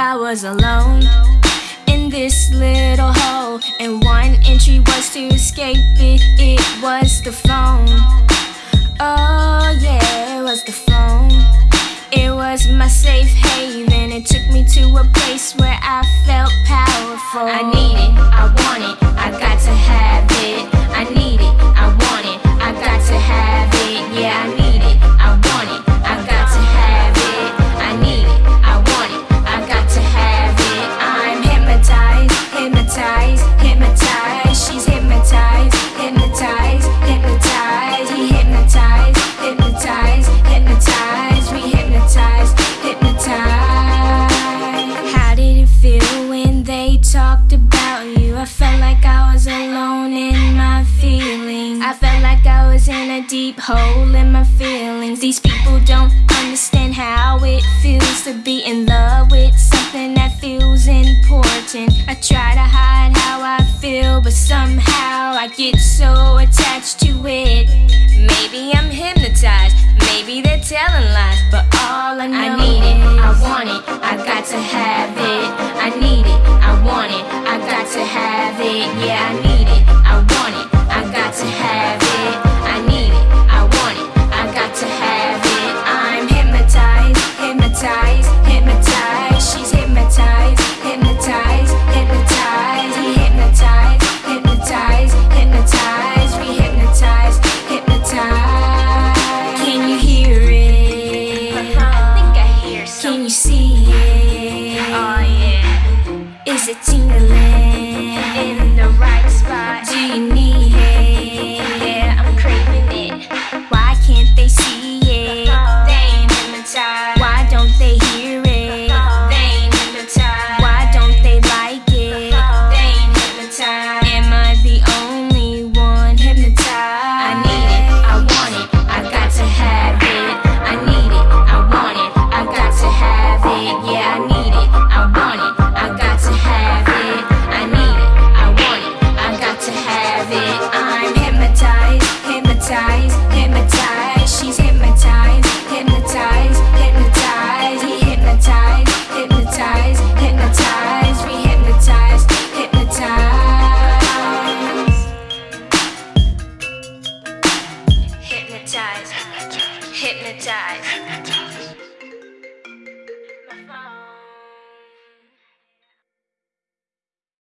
was alone in this little hole, and one entry was to escape it. It was the phone. Oh, yeah, it was the phone. It was my safe haven. It took me to a place where I felt powerful. I need hypnotized, hypnotized. She's hypnotized, hypnotized, hypnotized. He hypnotized, hypnotized, hypnotized. We hypnotized, hypnotized. How did it feel when they talked about you? I felt like I was alone in my feelings. I felt like I was in a deep hole in my feelings. These people don't understand how it feels to be in love somehow I get so attached to it. Maybe I'm hypnotized, maybe they're telling lies, but all I know I need it, I want it, I got to have it. I need it, I want it, I got to have it. Yeah, I need Hypnotize, hypnotize, hypnotize. She's hypnotized, hypnotized, hypnotized. He hypnotized, hypnotized, hypnotized. We hypnotized, hypnotized. Hypnotized, hypnotized.